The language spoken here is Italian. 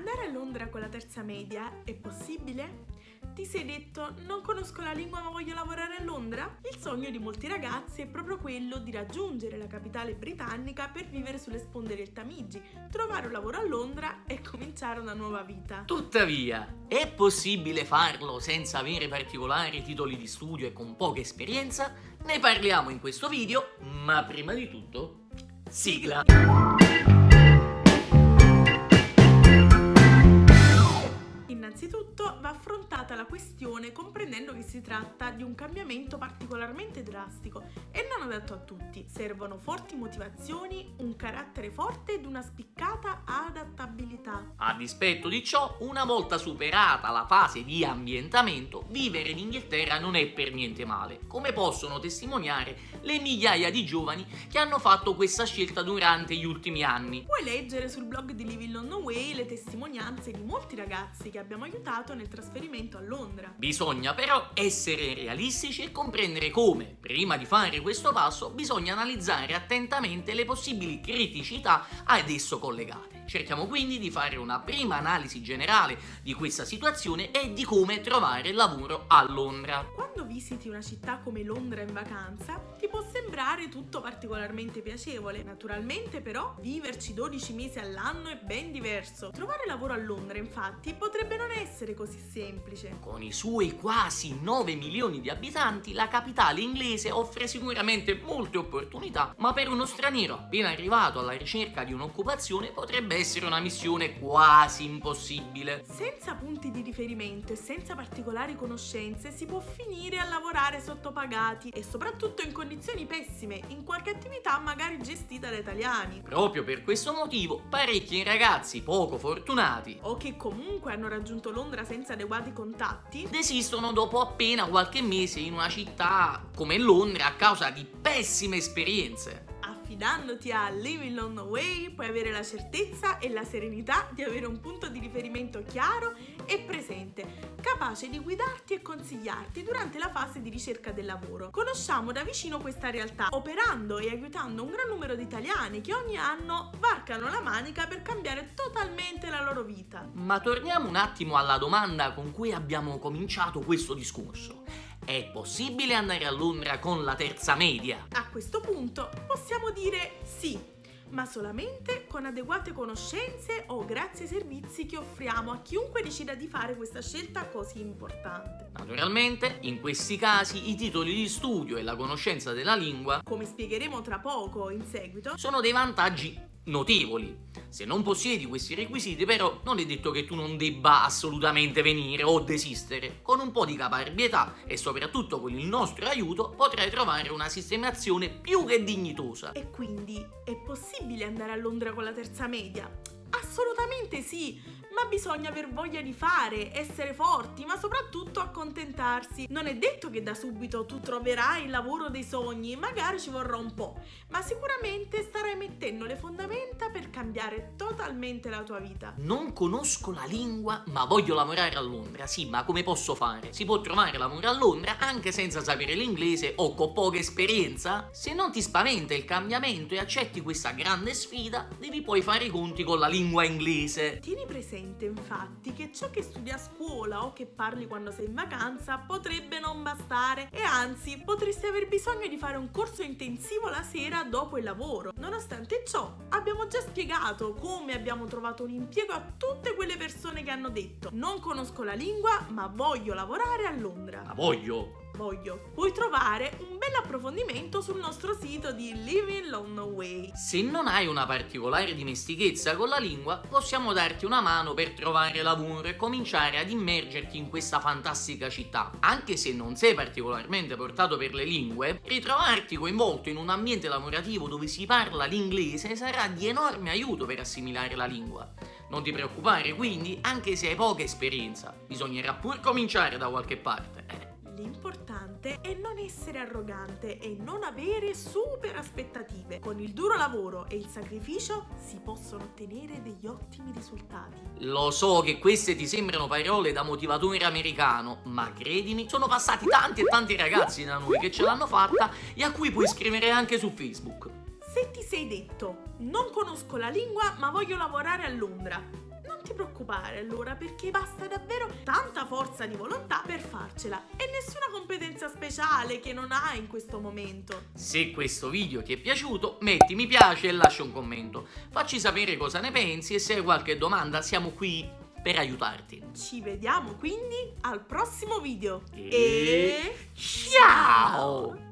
Andare a Londra con la terza media è possibile? Ti sei detto non conosco la lingua ma voglio lavorare a Londra? Il sogno di molti ragazzi è proprio quello di raggiungere la capitale britannica per vivere sulle sponde del Tamigi, trovare un lavoro a Londra e cominciare una nuova vita. Tuttavia, è possibile farlo senza avere particolari titoli di studio e con poca esperienza? Ne parliamo in questo video, ma prima di tutto, sigla! Innanzitutto va affrontata la questione comprendendo che si tratta di un cambiamento particolarmente drastico e non adatto a tutti. Servono forti motivazioni, un carattere forte ed una spiccata adattabilità. A dispetto di ciò, una volta superata la fase di ambientamento, vivere in Inghilterra non è per niente male, come possono testimoniare le migliaia di giovani che hanno fatto questa scelta durante gli ultimi anni. Puoi leggere sul blog di Living on Way le testimonianze di molti ragazzi che abbiamo aiutato nel trasferimento a Londra. Bisogna però essere realistici e comprendere come, prima di fare questo passo, bisogna analizzare attentamente le possibili criticità ad esso collegate. Cerchiamo quindi di fare una prima analisi generale di questa situazione e di come trovare lavoro a Londra. Visiti una città come Londra in vacanza, ti può sembrare tutto particolarmente piacevole. Naturalmente però viverci 12 mesi all'anno è ben diverso. Trovare lavoro a Londra infatti potrebbe non essere così semplice. Con i suoi quasi 9 milioni di abitanti, la capitale inglese offre sicuramente molte opportunità, ma per uno straniero appena arrivato alla ricerca di un'occupazione potrebbe essere una missione quasi impossibile. Senza punti di riferimento e senza particolari conoscenze si può finire a lavorare sottopagati e soprattutto in condizioni pessime, in qualche attività magari gestita da italiani. Proprio per questo motivo parecchi ragazzi poco fortunati o che comunque hanno raggiunto Londra senza adeguati contatti desistono dopo appena qualche mese in una città come Londra a causa di pessime esperienze affidandoti a Living on the Way puoi avere la certezza e la serenità di avere un punto di riferimento chiaro e presente, capace di guidarti e consigliarti durante la fase di ricerca del lavoro. Conosciamo da vicino questa realtà, operando e aiutando un gran numero di italiani che ogni anno varcano la manica per cambiare totalmente la loro vita. Ma torniamo un attimo alla domanda con cui abbiamo cominciato questo discorso. È possibile andare a Londra con la terza media? A questo punto possiamo dire sì, ma solamente con adeguate conoscenze o grazie ai servizi che offriamo a chiunque decida di fare questa scelta così importante. Naturalmente, in questi casi i titoli di studio e la conoscenza della lingua, come spiegheremo tra poco in seguito, sono dei vantaggi notevoli. Se non possiedi questi requisiti però non è detto che tu non debba assolutamente venire o desistere. Con un po' di caparbietà e soprattutto con il nostro aiuto potrai trovare una sistemazione più che dignitosa. E quindi è possibile andare a Londra con la terza media? Assolutamente sì, ma bisogna aver voglia di fare, essere forti, ma soprattutto accontentarsi. Non è detto che da subito tu troverai il lavoro dei sogni, magari ci vorrà un po', ma sicuramente starai mettendo le fondamenta per cambiare totalmente la tua vita. Non conosco la lingua, ma voglio lavorare a Londra. Sì, ma come posso fare? Si può trovare lavoro a Londra anche senza sapere l'inglese o con poca esperienza? Se non ti spaventa il cambiamento e accetti questa grande sfida, devi poi fare i conti con la lingua inglese. Tieni presente presente infatti che ciò che studi a scuola o che parli quando sei in vacanza potrebbe non bastare e anzi potresti aver bisogno di fare un corso intensivo la sera dopo il lavoro. Nonostante ciò abbiamo già spiegato come abbiamo trovato un impiego a tutte quelle persone che hanno detto non conosco la lingua ma voglio lavorare a Londra. Ma voglio! Voglio. Puoi trovare un bel approfondimento sul nostro sito di Living Long Way. Se non hai una particolare dimestichezza con la lingua, possiamo darti una mano per trovare lavoro e cominciare ad immergerti in questa fantastica città. Anche se non sei particolarmente portato per le lingue, ritrovarti coinvolto in un ambiente lavorativo dove si parla l'inglese sarà di enorme aiuto per assimilare la lingua. Non ti preoccupare quindi, anche se hai poca esperienza, bisognerà pur cominciare da qualche parte. L'importante è non essere arrogante e non avere super aspettative. Con il duro lavoro e il sacrificio si possono ottenere degli ottimi risultati. Lo so che queste ti sembrano parole da motivatore americano, ma credimi, sono passati tanti e tanti ragazzi da noi che ce l'hanno fatta e a cui puoi scrivere anche su Facebook. Se ti sei detto, non conosco la lingua ma voglio lavorare a Londra, non ti preoccupare allora perché basta davvero tanta forza di volontà per farcela e nessuna competenza speciale che non hai in questo momento. Se questo video ti è piaciuto metti mi piace e lascia un commento. Facci sapere cosa ne pensi e se hai qualche domanda siamo qui per aiutarti. Ci vediamo quindi al prossimo video. E ciao!